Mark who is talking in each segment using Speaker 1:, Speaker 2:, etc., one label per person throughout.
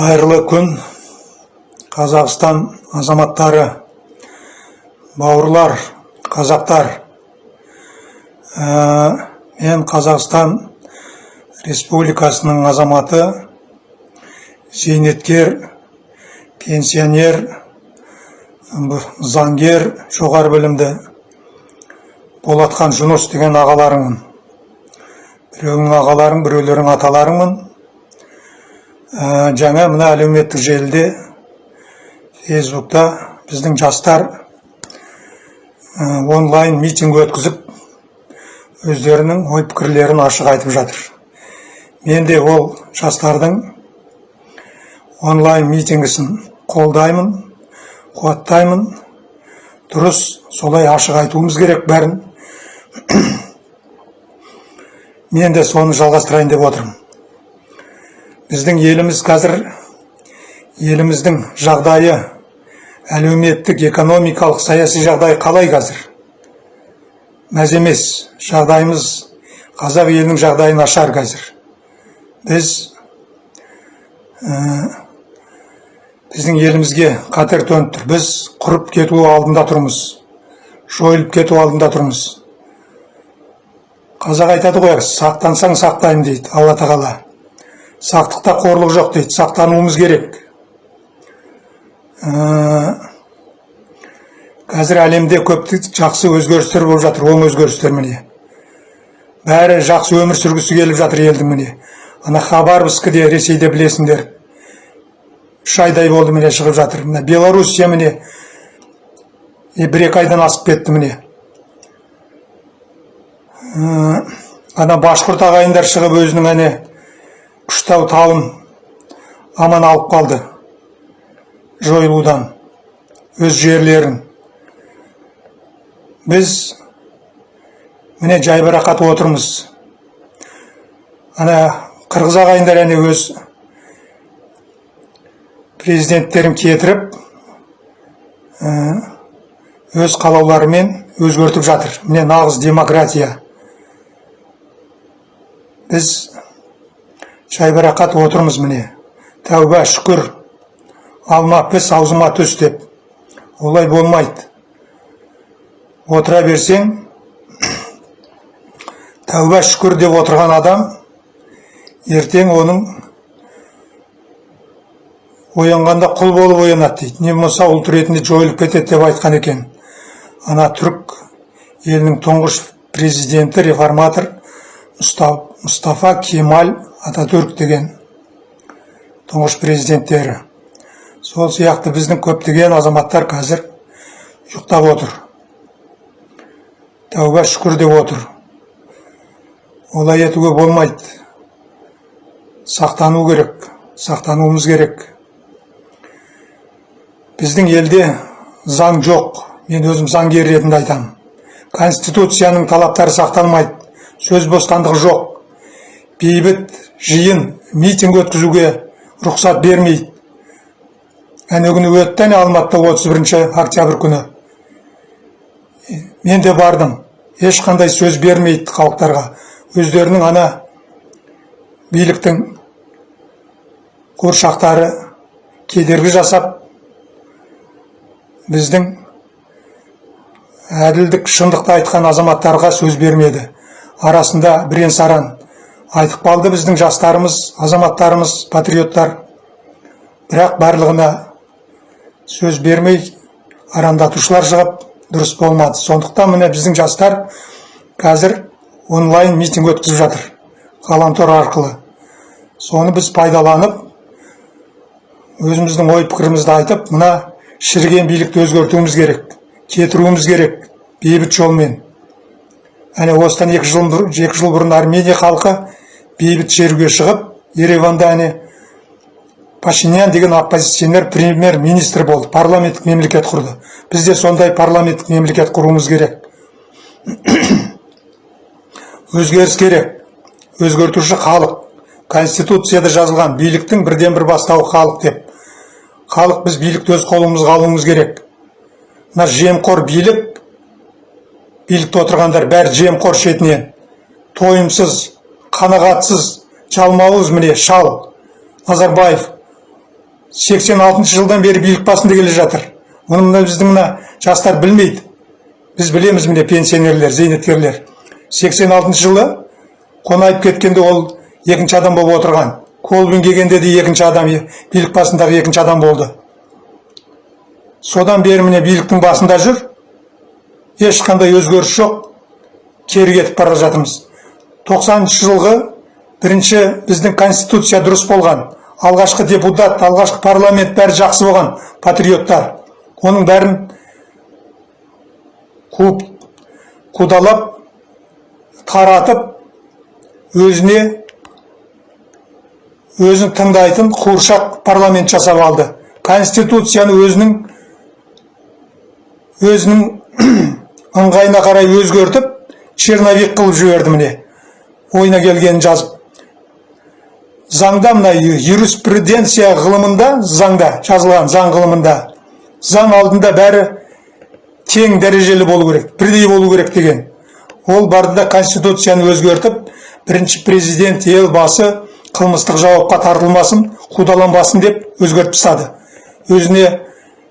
Speaker 1: қайырлы күн. Қазақстан азаматтары бауырлар қазақтар. Ә, мен қазақстан республикасының азаматы зейнеткер пенсионер заңгер жоғары білімді болатхан жүніс деген ағаларыңмын. Біреуің ағаларың біреулерің аталарыңмын. Ә, жаңа мына әлеуметтік желіде фейсбукта біздің жастар ә, онлайн митинг өткізіп өздерінің ой пікірлерін ашық айтып жатыр мен де ол жастардың онлайн митингісін қолдаймын қуаттаймын дұрыс солай ашық айтуымыз керек бәрін мен де соны жалғастырайын деп отырмын біздің еліміз қазір еліміздің жағдайы әлеуметтік экономикалық саяси жағдай қалай қазір? Мәз емес жағдайымыз қазақ елінің жағдайы нашар қазір. Біз ә, біздің елімізге қатер төніп тұр. Біз құрып кету алдында тұрмыз жойылып кету алдында тұрмыз. Қазақ айтады ғой сақтансаң сақтаймын дейді алла тағала. Сақтықта қорлық жоқ дейді сақтануымыз керек. Ә, қазір әлемде көп жақсы өзгерістер болып жатыр оң өзгерістер міне. Бәрі жақсы өмір сүргісі келіп жатыр елдің міне. Ана хабаровскіде ресейде білесіңдер. Үш айдай болды міне шығып жатыр. Мына белоруссия міне бір екі айдан асып кетті міне. Ә, ана башқұрт ағайындар шығып өзінің әне күштау тауын аман алып қалды. Жойылудан өз жерлерін. Біз міне жайбарақат отырмыз. Ана қырғыз ағайындар әне өз президенттерін кетіріп ә, өз қалауларымен өзгертіп жатыр. Міне нағыз демократия. Біз жайбарақат отырмыз міне. Тәуба шүкір. Алма піс аузыма түс деп. Олай болмайды. Отыра берсең тәуба шүкір деп отырған адам ертең оның оянғанда құл болып оянады дейді. Не болмаса ұлт ретінде жойылып кетеді деп айтқан екен. Ана түрік елінің тұңғыш президенті реформатор Мұста- мұстафа кемаль ататүрк деген тұңғыш президенттері. Сол сияқты біздің көптеген азаматтар қазір ұйықтап отыр. Тәуба шүкір деп отыр. Олай етуге болмайды. Сақтану керек сақтануымыз керек. Біздің елде заң жоқ. Мен өзім заңгер ретінде айтамын. Конституцияның талаптары сақталмайды. Сөз бостандығы жоқ. Бейбіт жиын митинг өткізуге рұқсат бермейді. Әне күні өтті әне алматыда 31 октябрь күні. Мен де бардым. Ешқандай сөз бермейді халықтарға. Өздерінің ана биліктің қуыршақтары кедергі жасап біздің әділдік шындықты айтқан азаматтарға сөз бермеді. Арасында бірен саран айтып қалды біздің жастарымыз азаматтарымыз патриоттар. Бірақ барлығына сөз бермей арандатушылар шығып дұрыс болмады. Сондықтан міне біздің жастар қазір онлайн митинг өткізіп жатыр ғаламтор арқылы. Соны біз пайдаланып өзіміздің ой пікірімізді айтып мына шіріген билікті өзгертуіміз керек кетіруіміз керек бейбіт жолмен. Әне осыдан екі жыл екі жыл бұрын армения халқы бейбіт шеруге шығып ереванда әне пашинян деген оппозиционер премьер министр болды парламенттік мемлекет құрды. Біз де сондай парламенттік мемлекет құруымыз керек. Өзгеріс керек. Өзгертуші халық. Конституцияда жазылған биліктің бірден бір бастауы халық деп. Халық біз билікті өз қолымызға алуымыз керек. Мына жемқор билік билікте отырғандар бәрі жемқор шетінен. Тойымсыз қанағатсыз жалмауыз міне шал. Назарбаев 86 жылдан бері билік басында келе жатыр. Оны мына біздің мына жастар білмейді. Біз білеміз міне пенсионерлер зейнеткерлер. 86 жылы қонаев кеткенде ол екінші адам болып отырған. Колбин келгенде де екінші адам билік басындағы екінші адам болды. Содан бері міне биліктің басында жүр. Ешқандай өзгеріс жоқ. Кері кетіп бара жатырмыз. 90 жылғы бірінші біздің конституция дұрыс болған алғашқы депутат алғашқы парламент бәрі жақсы болған патриоттар. Оның бәрін қуып қудалап таратып өзіне өзін тыңдайтын қуыршақ парламент жасап алды. Конституцияны өзінің өзінің ыңғайына қарай өзгертіп черновик қылып жіберді міне. Ойына келгенін жазып заңда мына юриспруденция ғылымында заңда жазылған заң ғылымында заң алдында бәрі тең дәрежелі болу керек бірдей болу керек деген. Ол барды да конституцияны өзгертіп бірінші президент елбасы қылмыстық жауапқа тартылмасын қудаланбасын деп өзгертіп тастады. Өзіне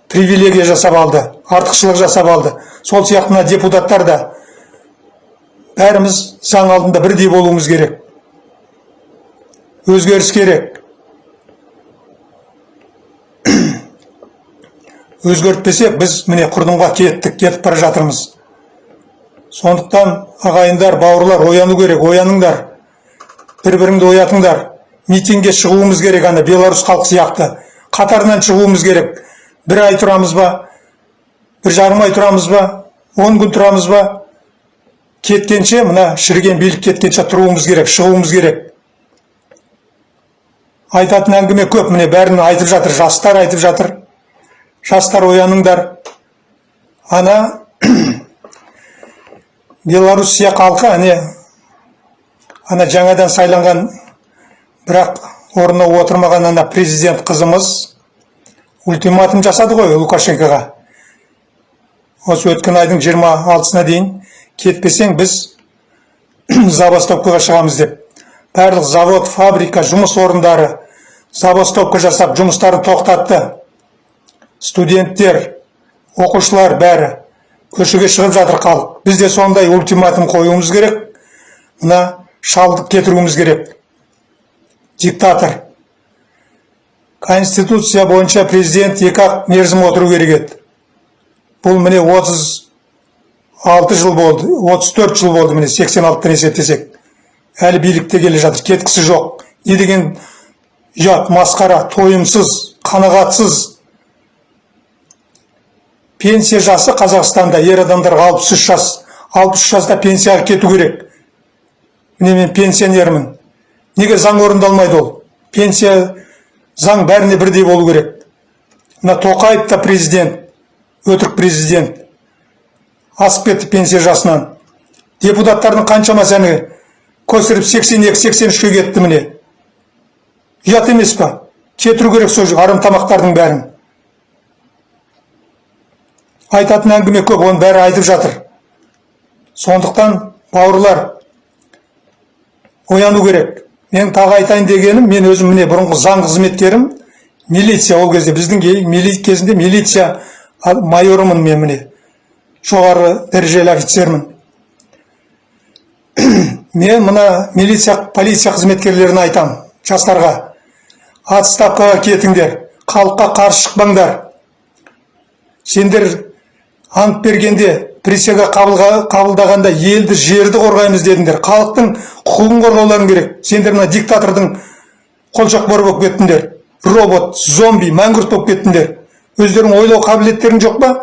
Speaker 1: привилегия жасап алды артықшылық жасап алды. Сол сияқты мына депутаттар да бәріміз заң алдында бірдей болуымыз керек. Өзгеріс керек. Өзгертпесек біз міне құрдымға кеттік кетіп бара жатырмыз. Сондықтан ағайындар бауырлар ояну керек ояныңдар. Бір біріңді оятыңдар. Митингке шығуымыз керек ана беларусь халық сияқты. Қатарынан шығуымыз керек. Бір ай тұрамыз ба? Бір жарым ай тұрамыз ба? Он күн тұрамыз ба? Кеткенше мына шіріген билік кеткенше тұруымыз керек шығуымыз керек. Айтатын әңгіме көп міне бәрін айтып жатыр жастар айтып жатыр. Жастар ояныңдар. Ана белоруссия халқы әне ана жаңадан сайланған бірақ орнына отырмаған ана президент қызымыз ультиматум жасады ғой лукашенкоға. Осы өткен айдың 26-сына дейін кетпесең біз забастовкаға шығамыз деп. Барлық завод фабрика жұмыс орындары забастовка жасап жұмыстарын тоқтатты. Студенттер оқушылар бәрі көшеге шығып жатыр халық біз де сондай ультиматум қоюымыз керек. Мына шалдық кетіруіміз керек. Диктатор. Конституция бойынша президент екі ақ мерзім отыру керек еді. Бұл міне 36 жыл болды 34 жыл болды міне 86-тан есептесек әлі билікте келе жатыр кеткісі жоқ. Не деген ұят масқара тойымсыз қанағатсыз. Пенсия жасы қазақстанда ер адамдарға 63 жас. 63 жаста пенсияға кету керек. Міне мен пенсионермін. Неге заң орындалмайды ол? Пенсия заң бәріне бірдей болу керек. Мына тоқаев та президент өтірік президент. Асып кетті пенсия жасынан. Депутаттардың қаншамасы әне көсіліп 82-83-ке кетті міне. Ұят емес па? Кетіру керек сол тамақтардың бәрін. Айтатын әңгіме көп оның бәрі айтып жатыр. Сондықтан бауырлар ояну керек. Мен тағы айтайын дегенім мен өзім міне бұрынғы заң қызметкерім милиция ол кезде біздің кезінде милиция майорымын мен міне. Жоғары дәрежелі офицермін. Мен мына милиция полиция қызметкерлеріне айтам жастарға. Отставкаға кетіңдер халыққа қарсы шықпаңдар. Сендер ант бергенде присяга қабылдағанда елді жерді қорғаймыз дедіңдер. Халықтың құқығын қорғауларың керек. Сендер мына диктатордың қолшоқпары болып кеттіңдер. Робот зомби мәңгүрт болып кеттіңдер. Өздерің ойлау қабілеттерің жоқ па?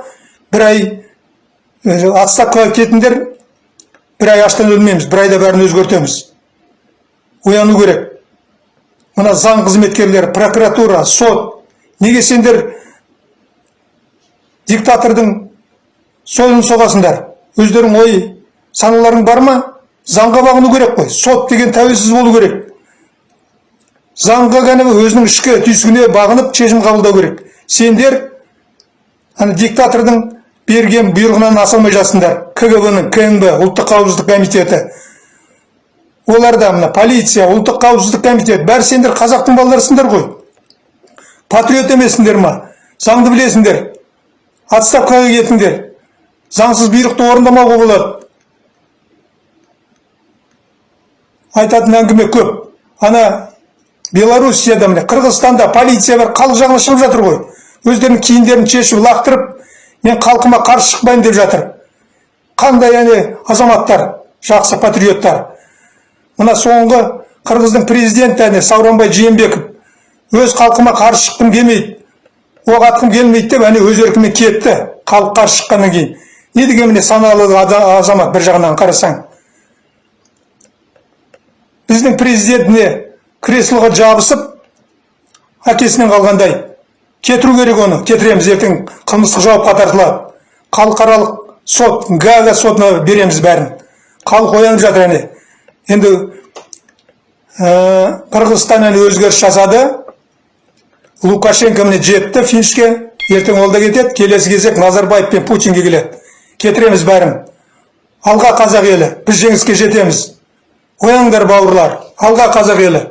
Speaker 1: Бір ай отставкаға кетіңдер бір ай аштан өлмейміз бір айда бәрін өзгертеміз. Ояну керек. Мына заң қызметкерлері прокуратура сот неге сендер диктатордың сойылын соғасыңдар? Өздерің ой саналарың бар ма? Заңға бағыну керек қой. Сот деген тәуелсіз болу керек. Заңға кәдімгі өзінің ішкі түйсігіне бағынып шешім қабылдау керек. Сендер ана диктатордың берген бұйрығынан аса алмай жатсыңдар. Кгб ның кнб ұлттық қауіпсіздік комитеті. Олар да мына полиция ұлттық қауіпсіздік комитеті. Бәрі сендер қазақтың балаларысыңдар ғой. Патриот емессіңдер ма? Заңды білесіңдер. Отставкаға кетіңдер. Заңсыз бұйрықты орындамауға болады. Айтатын әңгіме көп. Ана белоруссияда міне қырғызстанда полиция бар халық жағына шығып жатыр ғой. Өздерінің киімдерін шешіп лақтырып мен халқыма қарсы шықпаймын деп жатыр. Қандай әне азаматтар жақсы патриоттар. Мына соңғы қырғыздың президенті әне сауранбай жээнбеков өз халқыма қарсы шыққым келмейді оқ атқым келмейді деп әне өз еркімен кетті халық қарсы шыққаннан кейін. Не деген міне саналы азамат бір жағынан қарасаң? Біздің президентіне креслоға жабысып әкесінен қалғандай кетіру керек оны. Кетіреміз ертең қылмыстық жауапқа тартылады халықаралық сот гаага сотына береміз бәрін. Халық оянып жатыр әне. Енді ә, қырғызстан әне өзгеріс жасады. Лукашенко міне жетті финишке. Ертең ол да кетеді. Келесі кезек назарбаев пен путинге келеді. Кетіреміз бәрін. Алға қазақ елі. Біз жеңіске жетеміз. Ояныңдар бауырлар. Алға қазақ елі.